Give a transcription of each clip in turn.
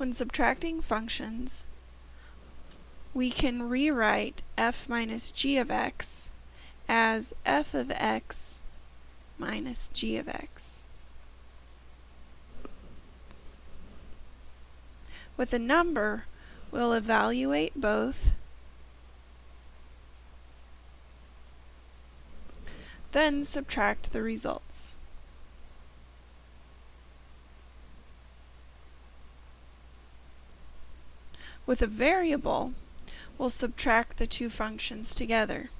When subtracting functions, we can rewrite f minus g of x as f of x minus g of x. With a number, we'll evaluate both, then subtract the results. With a variable, we'll subtract the two functions together.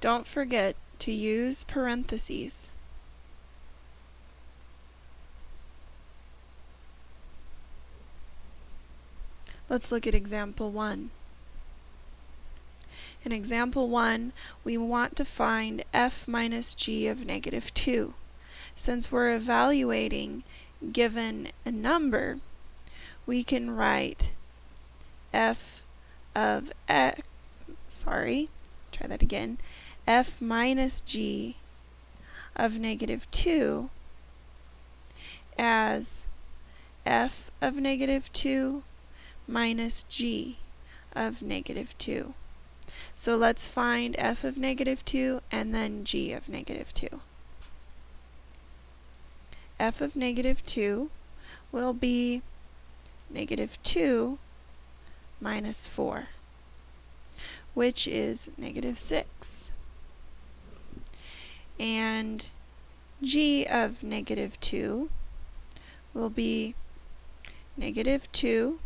Don't forget to use parentheses. Let's look at example 1. In example 1, we want to find f minus g of negative 2. Since we're evaluating given a number, we can write f of x, sorry, try that again, f minus g of negative 2 as f of negative 2 minus g of negative 2. So let's find f of negative 2 and then g of negative 2. f of negative 2 will be negative 2 minus 4, which is negative 6. And g of negative 2 will be negative 2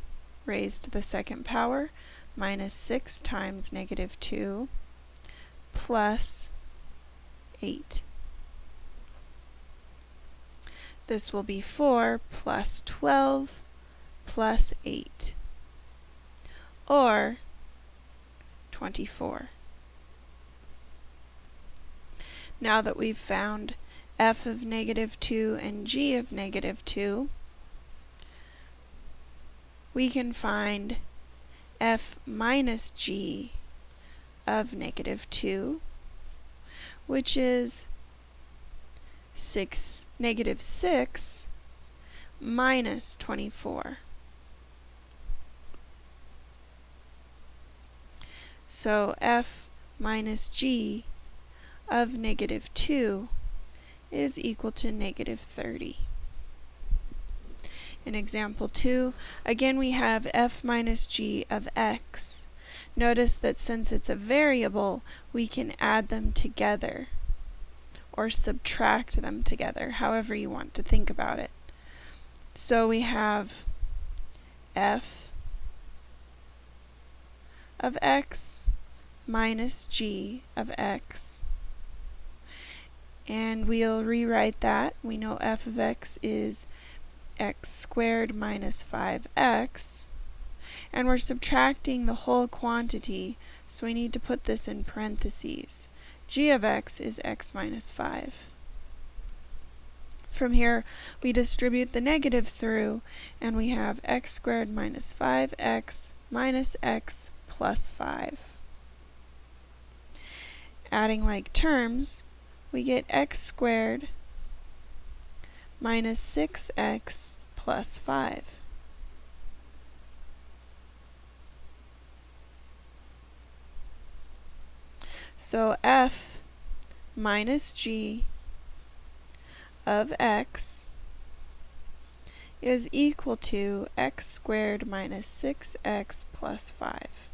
raised to the second power minus 6 times negative 2 plus 8. This will be 4 plus 12 plus 8, or 24. Now that we've found f of negative 2 and g of negative 2, we can find f minus g of negative 2, which is 6, negative 6 minus 24. So f minus g of negative 2 is equal to negative 30. In example 2, again we have f minus g of x. Notice that since it's a variable, we can add them together or subtract them together, however you want to think about it. So we have f of x minus g of x. And we'll rewrite that. We know f of x is x squared minus 5x. And we're subtracting the whole quantity, so we need to put this in parentheses. g of x is x minus 5. From here, we distribute the negative through, and we have x squared minus 5x minus x plus 5. Adding like terms, we get x squared minus 6x plus 5. So f minus g of x is equal to x squared minus 6x plus 5.